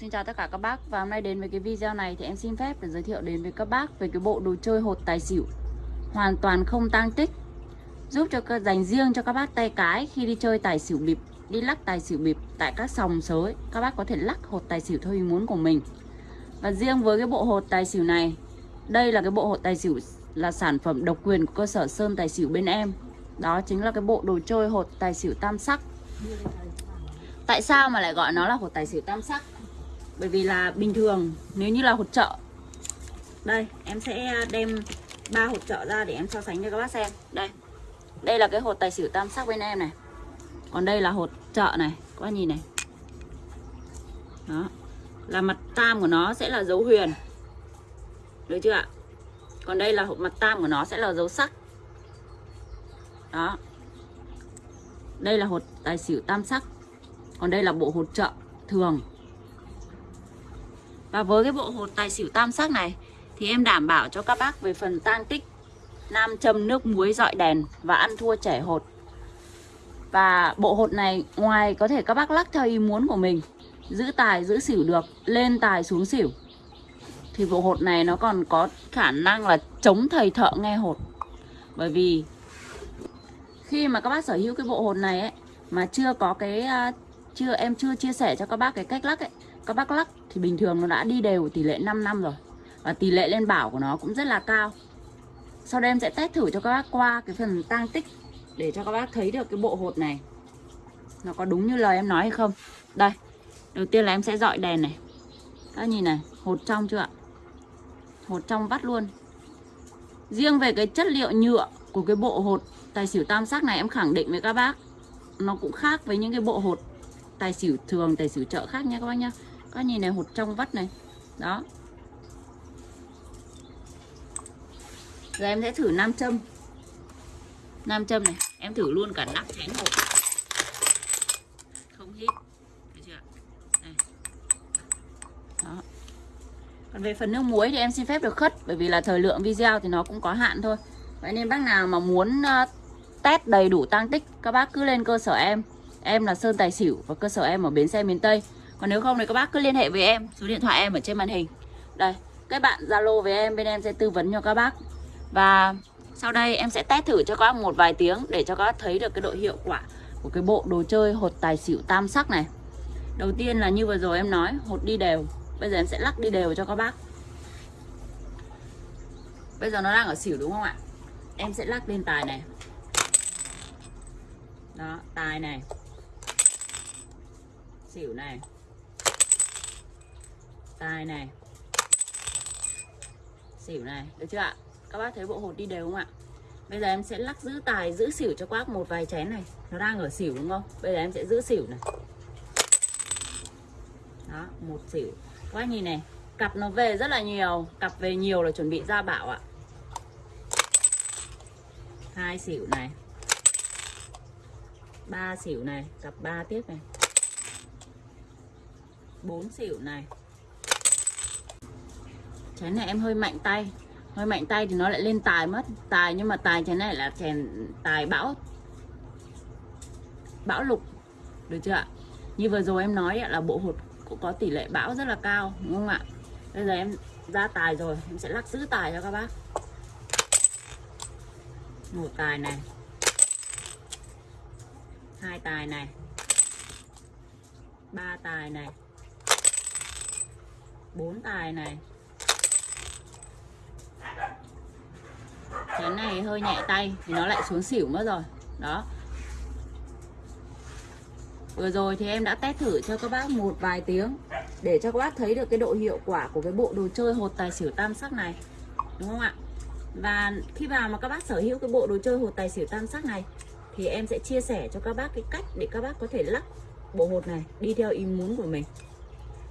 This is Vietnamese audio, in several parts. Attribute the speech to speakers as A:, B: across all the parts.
A: Xin chào tất cả các bác và hôm nay đến với cái video này thì em xin phép để giới thiệu đến với các bác về cái bộ đồ chơi hột tài xỉu. Hoàn toàn không tang tích. Giúp cho dành riêng cho các bác tay cái khi đi chơi tài xỉu bịp, đi lắc tài xỉu bịp tại các sòng sới các bác có thể lắc hột tài xỉu theo ý muốn của mình. Và riêng với cái bộ hột tài xỉu này, đây là cái bộ hột tài xỉu là sản phẩm độc quyền của cơ sở Sơn Tài Xỉu bên em. Đó chính là cái bộ đồ chơi hột tài xỉu tam sắc. Tại sao mà lại gọi nó là hột tài xỉu tam sắc? Bởi vì là bình thường, nếu như là hột trợ đây, em sẽ đem ba hột trợ ra để em so sánh cho các bác xem. Đây đây là cái hột tài xỉu tam sắc bên em này. Còn đây là hột trợ này, các bác nhìn này. Đó, là mặt tam của nó sẽ là dấu huyền. Được chưa ạ? Còn đây là hột mặt tam của nó sẽ là dấu sắc. Đó. Đây là hột tài xỉu tam sắc. Còn đây là bộ hột trợ thường và với cái bộ hột tài xỉu tam sắc này thì em đảm bảo cho các bác về phần tang tích nam châm nước muối dọi đèn và ăn thua trẻ hột. Và bộ hột này ngoài có thể các bác lắc theo ý muốn của mình, giữ tài giữ xỉu được, lên tài xuống xỉu. Thì bộ hột này nó còn có khả năng là chống thầy thợ nghe hột. Bởi vì khi mà các bác sở hữu cái bộ hột này ấy mà chưa có cái à, chưa em chưa chia sẻ cho các bác cái cách lắc ấy các bác lắc thì bình thường nó đã đi đều tỷ lệ 5 năm rồi. Và tỷ lệ lên bảo của nó cũng rất là cao. Sau đây em sẽ test thử cho các bác qua cái phần tăng tích để cho các bác thấy được cái bộ hột này. Nó có đúng như lời em nói hay không? Đây, đầu tiên là em sẽ dọi đèn này. Các nhìn này, hột trong chưa ạ? Hột trong vắt luôn. Riêng về cái chất liệu nhựa của cái bộ hột tài xỉu tam sắc này em khẳng định với các bác, nó cũng khác với những cái bộ hột tài xỉu thường, tài xỉu chợ khác nha các bác nhá các nhìn này hột trong vắt này. Đó. Giờ em sẽ thử nam châm. Nam châm này, em thử luôn cả nắp chén hột không hít. Được chưa đây. đó. Còn về phần nước muối thì em xin phép được khất, bởi vì là thời lượng video thì nó cũng có hạn thôi. Vậy nên bác nào mà muốn ờ, test đầy đủ tăng tích, các bác cứ lên cơ sở em. Em là Sơn Tài Xỉu và cơ sở em ở Bến Xe miền Tây còn nếu không thì các bác cứ liên hệ với em, số điện thoại em ở trên màn hình. Đây các bạn Zalo với em, bên em sẽ tư vấn cho các bác. Và sau đây em sẽ test thử cho các bác một vài tiếng để cho các bác thấy được cái độ hiệu quả của cái bộ đồ chơi hột tài xỉu tam sắc này. Đầu tiên là như vừa rồi em nói, hột đi đều. Bây giờ em sẽ lắc đi đều cho các bác. Bây giờ nó đang ở xỉu đúng không ạ? Em sẽ lắc lên tài này. Đó, tài này. Xỉu này tài này. Xỉu này, được chưa ạ? Các bác thấy bộ hột đi đều không ạ? Bây giờ em sẽ lắc giữ tài, giữ xỉu cho quác một vài chén này. Nó đang ở xỉu đúng không? Bây giờ em sẽ giữ xỉu này. Đó, một xỉu. Các bác nhìn này, cặp nó về rất là nhiều. Cặp về nhiều là chuẩn bị ra bảo ạ. Hai xỉu này. Ba xỉu này, cặp ba tiếp này. Bốn xỉu này chén này em hơi mạnh tay. Hơi mạnh tay thì nó lại lên tài mất. Tài nhưng mà tài chén này là chèn tài bão. Bão lục. Được chưa ạ? Như vừa rồi em nói là bộ hột cũng có tỷ lệ bão rất là cao, đúng không ạ? Bây giờ em ra tài rồi, em sẽ lắc giữ tài cho các bác. Một tài này. Hai tài này. Ba tài này. Bốn tài này. Chén này hơi nhẹ tay thì nó lại xuống xỉu mất rồi. Đó. Vừa rồi thì em đã test thử cho các bác một vài tiếng để cho các bác thấy được cái độ hiệu quả của cái bộ đồ chơi hột tài xỉu tam sắc này. Đúng không ạ? Và khi vào mà các bác sở hữu cái bộ đồ chơi hột tài xỉu tam sắc này thì em sẽ chia sẻ cho các bác cái cách để các bác có thể lắc bộ hột này đi theo ý muốn của mình.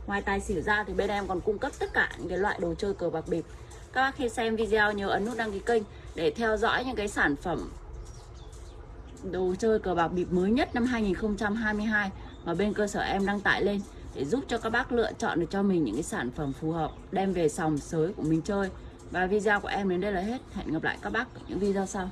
A: Ngoài tài xỉu ra thì bên em còn cung cấp tất cả những cái loại đồ chơi cờ bạc bịp các bác khi xem video nhớ ấn nút đăng ký kênh để theo dõi những cái sản phẩm đồ chơi cờ bạc bịp mới nhất năm 2022 mà bên cơ sở em đăng tải lên để giúp cho các bác lựa chọn được cho mình những cái sản phẩm phù hợp, đem về sòng sới của mình chơi. Và video của em đến đây là hết. Hẹn gặp lại các bác ở những video sau.